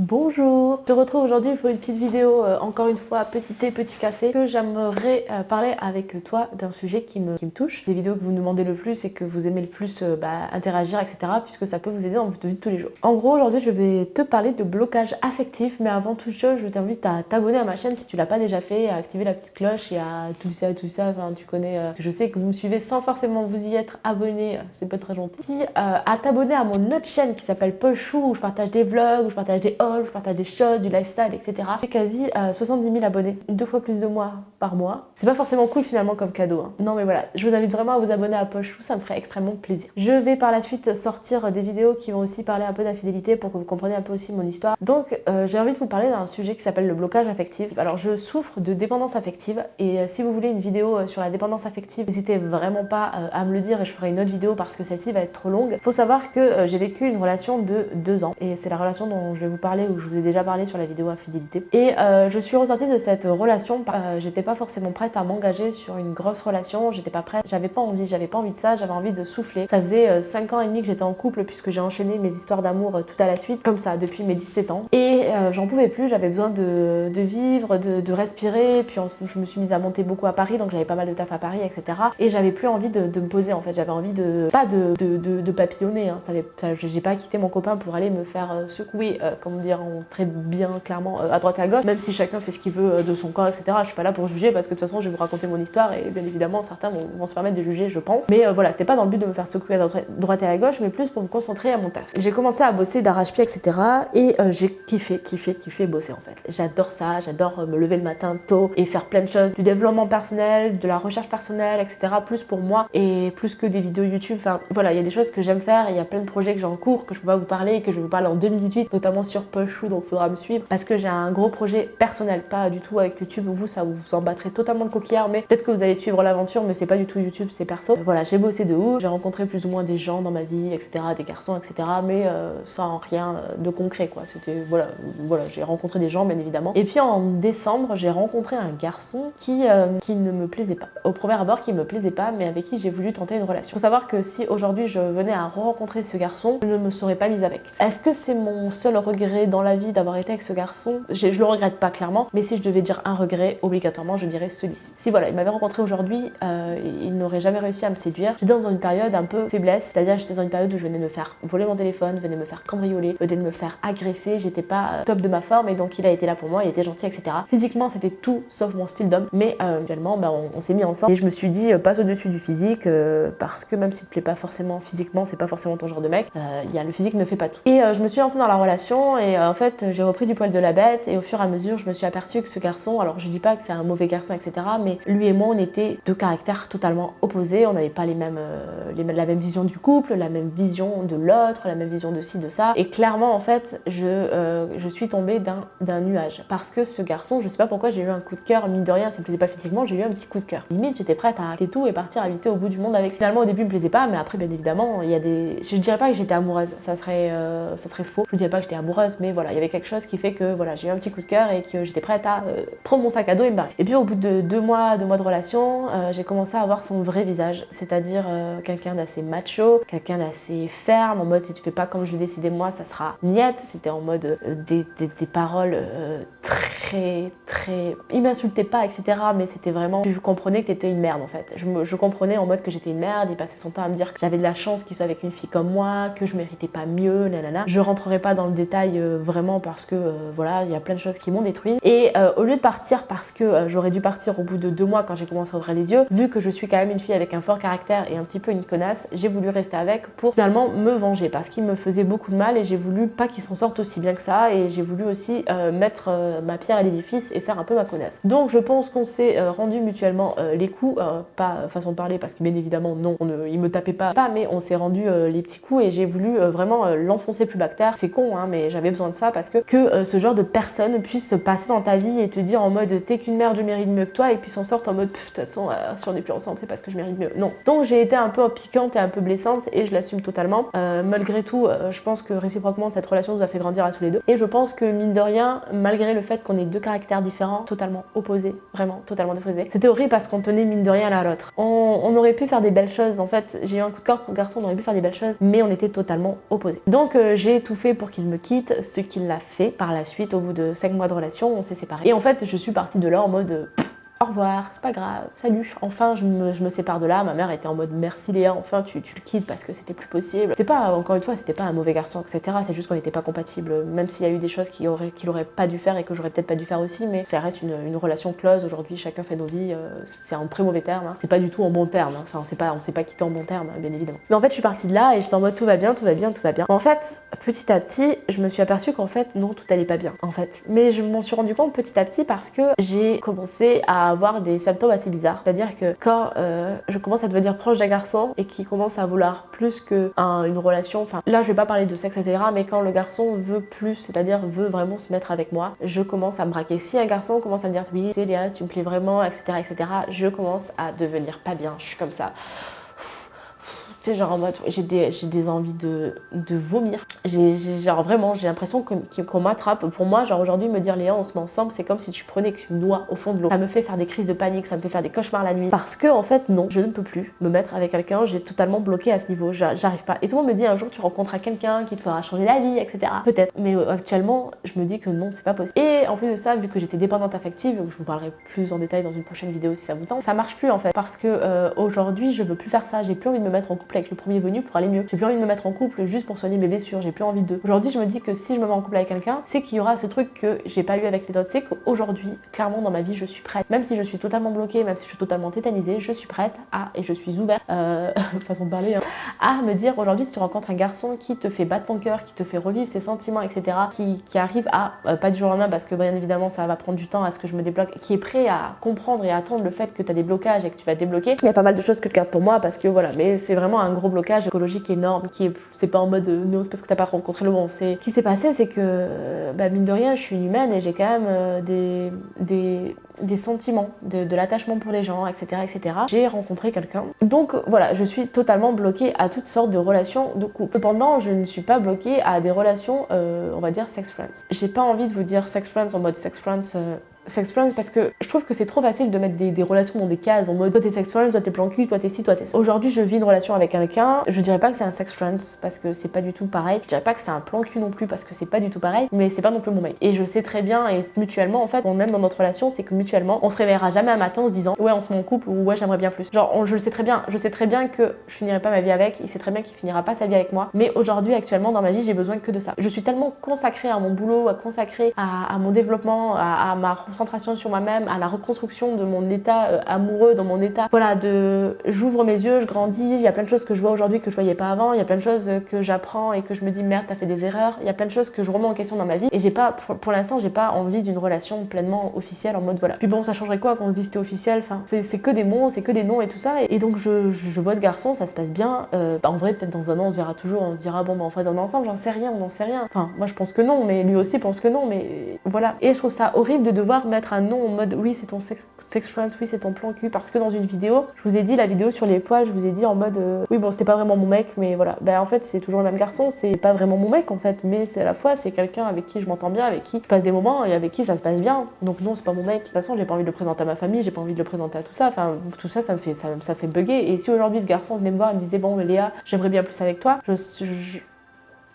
Bonjour, je te retrouve aujourd'hui pour une petite vidéo, euh, encore une fois, petit thé, petit café, que j'aimerais euh, parler avec toi d'un sujet qui me, touche. Des vidéos que vous demandez le plus et que vous aimez le plus euh, bah, interagir, etc. puisque ça peut vous aider dans votre vie de tous les jours. En gros, aujourd'hui, je vais te parler de blocage affectif, mais avant toute chose, je t'invite à t'abonner à ma chaîne si tu l'as pas déjà fait, à activer la petite cloche et à tout ça, tout ça, enfin, tu connais, je sais que vous me suivez sans forcément vous y être abonné, c'est pas très gentil. Si, à t'abonner à mon autre chaîne qui s'appelle Paul Chou, où je partage des vlogs, où je partage des je partage des choses, du lifestyle, etc. J'ai quasi 70 euh, 000 abonnés, deux fois plus de moi par mois. C'est pas forcément cool finalement comme cadeau. Hein. Non mais voilà, je vous invite vraiment à vous abonner à Pochou, ça me ferait extrêmement plaisir. Je vais par la suite sortir des vidéos qui vont aussi parler un peu d'infidélité pour que vous compreniez un peu aussi mon histoire. Donc euh, j'ai envie de vous parler d'un sujet qui s'appelle le blocage affectif. Alors je souffre de dépendance affective et euh, si vous voulez une vidéo sur la dépendance affective, n'hésitez vraiment pas à me le dire et je ferai une autre vidéo parce que celle-ci va être trop longue. Faut savoir que j'ai vécu une relation de deux ans et c'est la relation dont je vais vous parler où je vous ai déjà parlé sur la vidéo infidélité. Et euh, je suis ressortie de cette relation, euh, j'étais pas forcément prête à m'engager sur une grosse relation, j'étais pas prête, j'avais pas envie, j'avais pas envie de ça, j'avais envie de souffler. Ça faisait 5 euh, ans et demi que j'étais en couple puisque j'ai enchaîné mes histoires d'amour tout à la suite, comme ça, depuis mes 17 ans. Et j'en pouvais plus, j'avais besoin de, vivre, de, respirer, puis je me suis mise à monter beaucoup à Paris, donc j'avais pas mal de taf à Paris, etc. Et j'avais plus envie de, me poser en fait, j'avais envie de, pas de, de, papillonner, hein. j'ai pas quitté mon copain pour aller me faire secouer, dire, très bien clairement euh, à droite et à gauche, même si chacun fait ce qu'il veut euh, de son corps, etc. Je suis pas là pour juger parce que de toute façon je vais vous raconter mon histoire et bien évidemment certains vont, se permettre de juger, je pense. Mais euh, voilà, c'était pas dans le but de me faire secouer à droite et à gauche, mais plus pour me concentrer à mon taf. J'ai commencé à bosser d'arrache-pied, etc. Et j'ai kiffé, kiffé, kiffé bosser en fait. J'adore ça, j'adore me lever le matin tôt et faire plein de choses, du développement personnel, de la recherche personnelle, etc. Plus pour moi et plus que des vidéos YouTube. Enfin voilà, il y a des choses que j'aime faire, il y a plein de projets que j'ai en cours, que je peux pas vous parler, que je vais vous parler en 2018, notamment sur Pushou, donc faudra me suivre parce que j'ai un gros projet personnel, pas du tout avec YouTube, vous ça vous en battrez totalement le coquillard, mais peut-être que vous allez suivre l'aventure, mais c'est pas du tout YouTube, c'est perso. Voilà, j'ai bossé de ouf, j'ai rencontré plus ou moins des gens dans ma vie, etc., des garçons, etc., mais euh, sans rien de concret, quoi. C'était, voilà, voilà j'ai rencontré des gens, bien évidemment. Et puis en décembre, j'ai rencontré un garçon qui, euh, qui ne me plaisait pas. Au premier abord, qui me plaisait pas, mais avec qui j'ai voulu tenter une relation. Faut savoir que si aujourd'hui je venais à rencontrer ce garçon, je ne me serais pas mise avec. Est-ce que c'est mon seul regret dans la vie d'avoir été avec ce garçon je le regrette pas clairement, mais si je devais dire un regret, obligatoirement, je dirais celui-ci. Si voilà, il m'avait rencontré aujourd'hui, euh, il n'aurait jamais réussi à me séduire. J'étais dans une période un peu faiblesse, c'est-à-dire j'étais dans une période où je venais me faire voler mon téléphone, venais me faire cambrioler, venais me faire agresser, j'étais pas euh, top de ma forme et donc il a été là pour moi, il était gentil, etc. Physiquement, c'était tout sauf mon style d'homme, mais euh, actuellement, bah, on, s'est mis ensemble et je me suis dit, passe au-dessus du physique, parce que même si te plaît pas forcément physiquement, c'est pas forcément ton genre de mec, y a le physique ne fait pas tout. Et je me suis lancée dans la relation et en fait, j'ai repris du poil de la bête et au fur et à mesure, je me suis aperçue que ce garçon, alors je dis pas que c'est un mauvais garçon, etc., mais lui et moi, on était deux caractères totalement opposés. On n'avait pas mêmes, euh, les, la même vision du couple, la même vision de l'autre, la même vision de ci, de ça. Et clairement, en fait, je, euh, je suis tombée d'un nuage. Parce que ce garçon, je sais pas pourquoi j'ai eu un coup de cœur, mine de rien, ça me plaisait pas physiquement, j'ai eu un petit coup de cœur. Limite, j'étais prête à arrêter tout et partir habiter au bout du monde avec. Finalement, au début, il me plaisait pas, mais après, bien évidemment, il y a des. Je dirais pas que j'étais amoureuse, ça serait, euh, ça serait faux. Je dirais pas que j'étais amoureuse, mais voilà, il y avait quelque chose qui fait que voilà, j'ai eu un petit coup de cœur et que j'étais prête à euh, prendre mon sac à dos et me barrer. Et puis au bout de deux mois, deux mois de relation, euh, j'ai commencé à avoir son vrai visage, c'est-à-dire euh, quelqu'un d'assez macho, quelqu'un d'assez ferme, en mode si tu fais pas comme je l'ai décidé moi, ça sera niette. C'était en mode des, des, paroles très, très... Il m'insultait pas, etc. Mais c'était vraiment... Je comprenais que t'étais une merde en fait. Je, je comprenais en mode que j'étais une merde, il passait son temps à me dire que j'avais de la chance qu'il soit avec une fille comme moi, que je méritais pas mieux, nanana. Je rentrerai pas dans le détail vraiment parce que voilà, il y a plein de choses qui m'ont détruit. Et euh, au lieu de partir parce que euh, j'aurais dû partir au bout de deux mois quand j'ai commencé à ouvrir les yeux, vu que je suis quand même une fille avec un fort caractère et un petit peu une connasse, j'ai voulu rester avec pour finalement me venger parce qu'il me faisait beaucoup de mal et j'ai voulu pas qu'il s'en sorte aussi bien que ça et j'ai voulu aussi euh, mettre ma pierre à l'édifice et faire un peu ma connasse. Donc je pense qu'on s'est rendu mutuellement les coups, pas façon de parler parce que bien évidemment non, il me tapait pas, pas mais on s'est rendu les petits coups et j'ai voulu vraiment l'enfoncer plus bactère. C'est con hein, mais j'avais besoin de ça parce que que ce genre de personne puisse passer dans ta vie et te dire en mode t'es qu'une merde, je mérite mieux que toi, et puis s'en sortent en mode de toute façon, euh, si on n'est plus ensemble, c'est parce que je mérite mieux. Non. Donc j'ai été un peu piquante et un peu blessante et je l'assume totalement. Euh, malgré tout, euh, je pense que réciproquement, cette relation nous a fait grandir à tous les deux. Et je pense que mine de rien, malgré le qu'on ait deux caractères différents, totalement opposés, vraiment totalement opposés, c'était horrible parce qu'on tenait mine de rien l'un à l'autre. On, aurait pu faire des belles choses, en fait, j'ai eu un coup de cœur pour ce garçon, on aurait pu faire des belles choses, mais on était totalement opposés. Donc j'ai tout fait pour qu'il me quitte, ce qu'il l'a fait par la suite, au bout de 5 mois de relation, on s'est séparés. Et en fait, je suis partie de là en mode au revoir, c'est pas grave, salut. Enfin, je me, sépare de là. Ma mère était en mode merci Léa, enfin tu, le quittes parce que c'était plus possible. C'était pas, encore une fois, c'était pas un mauvais garçon, etc. C'est juste qu'on n'était pas compatibles. Même s'il y a eu des choses qu'il aurait, pas dû faire et que j'aurais peut-être pas dû faire aussi, mais ça reste une, relation close. Aujourd'hui, chacun fait nos vies. Euh, c'est en très mauvais terme. Hein. C'est pas du tout en bon terme. Hein. Enfin, c'est pas, on s'est pas quitté en bon terme, bien évidemment. Mais en fait, je suis partie de là et j'étais en mode tout va bien, tout va bien, tout va bien. En fait, petit à petit, je me suis aperçue qu'en fait, non, tout allait pas bien, en fait. Mais je m'en suis rendu compte petit à petit parce que j'ai commencé à avoir des symptômes assez bizarre. C'est-à-dire que quand euh, je commence à devenir proche d'un garçon et qui commence à vouloir plus qu'une une relation, enfin là je vais pas parler de sexe etc, mais quand le garçon veut plus, c'est-à-dire veut vraiment se mettre avec moi, je commence à me braquer. Si un garçon commence à me dire oui, Léa, tu me plais vraiment, etc, etc, je commence à devenir pas bien. Je suis comme ça genre en mode, j'ai des, envies de, vomir. J'ai genre vraiment, j'ai l'impression qu'on m'attrape. Pour moi, genre aujourd'hui, me dire Léa, on se met ensemble, c'est comme si tu prenais une noix au fond de l'eau. Ça me fait faire des crises de panique, ça me fait faire des cauchemars la nuit. Parce que en fait, non, je ne peux plus me mettre avec quelqu'un, j'ai totalement bloqué à ce niveau, j'arrive pas. Et tout le monde me dit un jour, tu rencontres quelqu'un qui te fera changer la vie, etc. Peut-être. Mais euh, actuellement, je me dis que non, c'est pas possible. Et en plus de ça, vu que j'étais dépendante affective, je vous parlerai plus en détail dans une prochaine vidéo si ça vous tente, ça marche plus en fait. Parce que euh, aujourd'hui, je veux plus faire ça, j'ai plus envie de me mettre en couple avec le premier venu pour aller mieux. J'ai plus envie de me mettre en couple juste pour soigner mes blessures, j'ai plus envie de. Aujourd'hui, je me dis que si je me mets en couple avec quelqu'un, c'est qu'il y aura ce truc que j'ai pas eu avec les autres. C'est qu'aujourd'hui, clairement dans ma vie, je suis prête. Même si je suis totalement bloquée, même si je suis totalement tétanisée, je suis prête à, et je suis ouverte, euh, façon de parler, hein, à me dire aujourd'hui, si tu rencontres un garçon qui te fait battre ton cœur, qui te fait revivre ses sentiments, etc., qui, qui arrive à, euh, pas du jour au lendemain, parce que bien évidemment, ça va prendre du temps à ce que je me débloque, qui est prêt à comprendre et à attendre le fait que tu as des blocages et que tu vas débloquer. Il y a pas mal de choses que je garde pour moi parce que voilà, mais c'est vraiment un gros blocage écologique énorme qui est c'est pas en mode euh, non c'est parce que t'as pas rencontré le bon c'est ce qui s'est passé c'est que bah, mine de rien je suis humaine et j'ai quand même euh, des, des, des, sentiments de, de l'attachement pour les gens etc etc j'ai rencontré quelqu'un. Donc voilà je suis totalement bloquée à toutes sortes de relations de couple. Cependant je ne suis pas bloquée à des relations euh, on va dire sex friends. J'ai pas envie de vous dire sex friends en mode sex friends sex friends parce que je trouve que c'est trop facile de mettre des, relations dans des cases en mode toi t'es sex friends, toi t'es plan cul, toi t'es ci, toi t'es ça. Aujourd'hui je vis une relation avec quelqu'un, je dirais pas que c'est un sex friends parce que c'est pas du tout pareil, je dirais pas que c'est un plan cul non plus parce que c'est pas du tout pareil, mais c'est pas non plus mon mec. Et je sais très bien et mutuellement en fait, on même dans notre relation, c'est que mutuellement on se réveillera jamais un matin en se disant ouais on se met en couple ou ouais j'aimerais bien plus. Genre je le sais très bien, je sais très bien que je finirai pas ma vie avec, il sait très bien qu'il finira pas sa vie avec moi, mais aujourd'hui actuellement dans ma vie j'ai besoin que de ça. Je suis tellement consacrée à mon boulot, à consacrer à, mon développement, à ma concentration sur moi-même à la reconstruction de mon état euh, amoureux, dans mon état, voilà, de j'ouvre mes yeux, je grandis, il y a plein de choses que je vois aujourd'hui que je voyais pas avant, il y a plein de choses que j'apprends et que je me dis merde, t'as fait des erreurs, il y a plein de choses que je remets en question dans ma vie et j'ai pas, pour, l'instant, j'ai pas envie d'une relation pleinement officielle en mode voilà. Puis bon, ça changerait quoi qu'on se dise c'était officiel, enfin, c'est que des mots, c'est que des noms et tout ça et, donc je, vois ce garçon, ça se passe bien, euh, bah, en vrai, peut-être dans un an, on se verra toujours, on se dira bon, bah on fait un ensemble, j'en sais rien, on n'en sait rien. Enfin, moi je pense que non, mais lui aussi pense que non, mais voilà. Et je trouve ça horrible de devoir mettre un nom en mode oui, c'est ton sex, friend, oui, c'est ton plan cul. Parce que dans une vidéo, je vous ai dit, la vidéo sur les poils, je vous ai dit en mode euh, oui, bon, c'était pas vraiment mon mec, mais voilà. Ben en fait, c'est toujours le même garçon, c'est pas vraiment mon mec en fait, mais c'est à la fois, c'est quelqu'un avec qui je m'entends bien, avec qui je passe des moments et avec qui ça se passe bien. Donc non, c'est pas mon mec. De toute façon, j'ai pas envie de le présenter à ma famille, j'ai pas envie de le présenter à tout ça. Enfin, tout ça, ça me fait, ça, ça fait bugger. Et si aujourd'hui ce garçon venait me voir et me disait bon, Léa, j'aimerais bien plus avec toi, je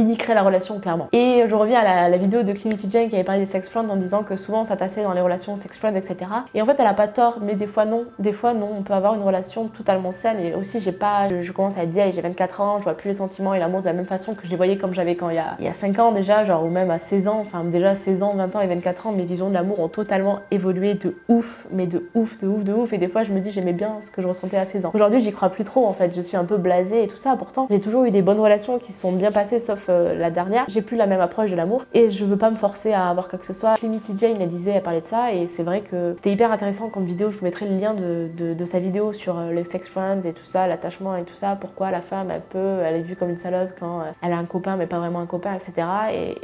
il la relation clairement. Et je reviens à la, vidéo de Clinity Jane qui avait parlé des sex friends en disant que souvent ça tassait dans les relations sex friends, etc. Et en fait elle a pas tort, mais des fois non. Des fois non, on peut avoir une relation totalement saine et aussi j'ai pas, je, commence à vieille, j'ai 24 ans, je vois plus les sentiments et l'amour de la même façon que je les voyais comme j'avais quand il y a 5 ans déjà, genre ou même à 16 ans, enfin déjà 16 ans, 20 ans et 24 ans, mes visions de l'amour ont totalement évolué de ouf, mais de ouf, de ouf, de ouf. Et des fois je me dis j'aimais bien ce que je ressentais à 16 ans. Aujourd'hui j'y crois plus trop en fait, je suis un peu blasée et tout ça. Pourtant j'ai toujours eu des bonnes relations qui se sont bien passées sauf euh, la dernière j'ai plus la même approche de l'amour et je veux pas me forcer à avoir quoi que ce soit. Trinity Jane, elle disait, elle parlait de ça et c'est vrai que c'était hyper intéressant comme vidéo. Je vous mettrai le lien de, de, sa vidéo sur euh, les sex friends et tout ça, l'attachement et tout ça. Pourquoi la femme, elle peut, elle est vue comme une salope quand euh, elle a un copain mais pas vraiment un copain, etc.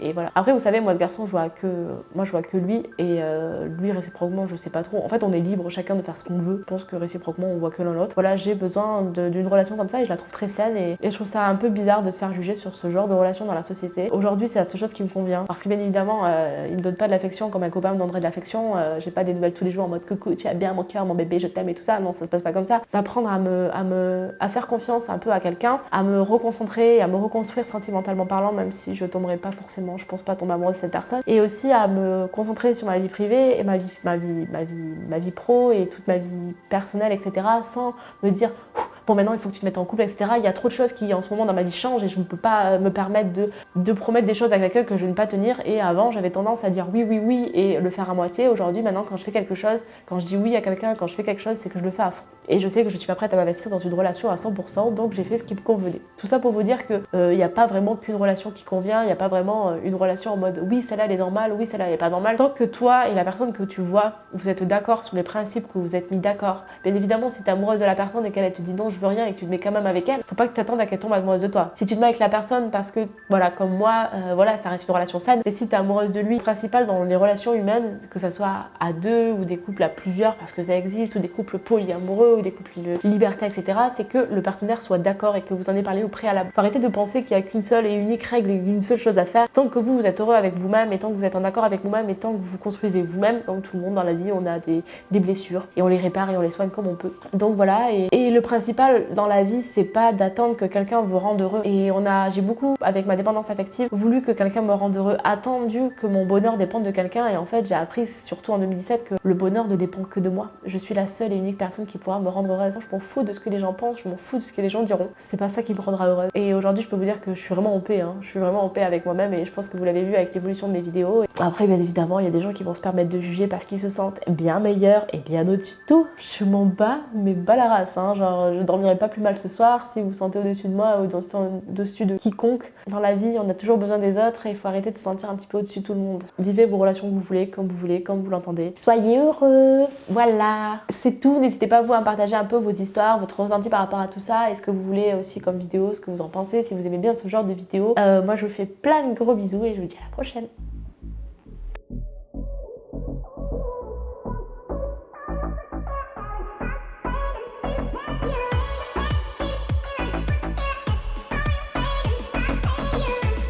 Et, voilà. Après, vous savez, moi, ce garçon, je vois que, moi, je vois que lui et lui, réciproquement, je sais pas trop. En fait, on est libre chacun de faire ce qu'on veut. Je pense que réciproquement, on voit que l'un l'autre. Voilà, j'ai besoin d'une relation comme ça et je la trouve très saine et, et je trouve ça un peu bizarre de se faire juger sur ce genre de relation relations dans la société. Aujourd'hui, c'est la seule chose qui me convient. Parce que bien évidemment, euh, il me donne pas de l'affection comme un copain me donnerait de l'affection. Euh, j'ai pas des nouvelles tous les jours en mode coucou, tu as bien mon cœur, mon bébé, je t'aime et tout ça. Non, ça se passe pas comme ça. D'apprendre à me, à me, à faire confiance un peu à quelqu'un, à me reconcentrer, à me reconstruire sentimentalement parlant, même si je tomberai pas forcément, je pense pas tomber amoureuse de cette personne. Et aussi à me concentrer sur ma vie privée et ma vie, ma vie, ma vie, ma vie pro et toute ma vie personnelle, etc. Sans me dire bon maintenant il faut que tu te mettes en couple, etc. Il y a trop de choses qui en ce moment dans ma vie changent et je ne peux pas euh, me permettre de, de promettre des choses avec quelqu'un que je ne vais pas tenir. Et avant j'avais tendance à dire oui, oui, oui et le faire à moitié. Aujourd'hui maintenant quand je fais quelque chose, quand je dis oui à quelqu'un, quand je fais quelque chose, c'est que je le fais à fond. Et je sais que je suis pas prête à m'investir dans une relation à 100%, donc j'ai fait ce qui me convenait. Tout ça pour vous dire qu'il n'y euh, a pas vraiment qu'une relation qui convient, il n'y a pas vraiment euh, une relation en mode oui celle-là elle est normale, oui celle-là elle est pas normale. Tant que toi et la personne que tu vois, vous êtes d'accord sur les principes que vous êtes mis d'accord. Bien évidemment si tu es amoureuse de la personne et qu'elle te dit non je veux rien et que tu te mets quand même avec elle, faut pas que tu attendes à qu'elle tombe amoureuse de toi. Si tu te mets avec la personne parce que voilà comme moi, euh, voilà ça reste une relation saine, et si tu es amoureuse de lui, principal dans les relations humaines, que ce soit à deux ou des couples à plusieurs parce que ça existe, ou des couples polyamoureux ou des couples liberté, etc., c'est que le partenaire soit d'accord et que vous en ayez parlé au préalable. Faut arrêter de penser qu'il n'y a qu'une seule et unique règle et une seule chose à faire. Tant que vous, vous êtes heureux avec vous-même et tant que vous êtes en accord avec vous-même et tant que vous construisez vous-même, comme tout le monde dans la vie, on a des, blessures et on les répare et on les soigne comme on peut. Donc voilà, et le principal dans la vie, c'est pas d'attendre que quelqu'un vous rende heureux. Et on a, j'ai beaucoup, avec ma dépendance affective, voulu que quelqu'un me rende heureux, attendu que mon bonheur dépende de quelqu'un. Et en fait, j'ai appris, surtout en 2017, que le bonheur ne dépend que de moi. Je suis la seule et unique personne qui pourra me rendre heureuse. Je m'en fous de ce que les gens pensent, je m'en fous de ce que les gens diront. C'est pas ça qui me rendra heureuse. Et aujourd'hui, je peux vous dire que je suis vraiment en paix. Hein. Je suis vraiment en paix avec moi-même et je pense que vous l'avez vu avec l'évolution de mes vidéos. Après, bien évidemment, il y a des gens qui vont se permettre de juger parce qu'ils se sentent bien meilleurs et bien au-dessus de tout. Je m'en bats, mais bas la race. Hein. Genre, dormirai pas plus mal ce soir si vous vous sentez au-dessus de moi ou au-dessus de quiconque. Dans la vie, on a toujours besoin des autres et il faut arrêter de se sentir un petit peu au-dessus de tout le monde. Vivez vos relations que vous voulez, comme vous voulez, comme vous l'entendez. Soyez heureux Voilà C'est tout. N'hésitez pas vous à partager un peu vos histoires, votre ressenti par rapport à tout ça et ce que vous voulez aussi comme vidéo, ce que vous en pensez, si vous aimez bien ce genre de vidéo. Euh, moi, je vous fais plein de gros bisous et je vous dis à la prochaine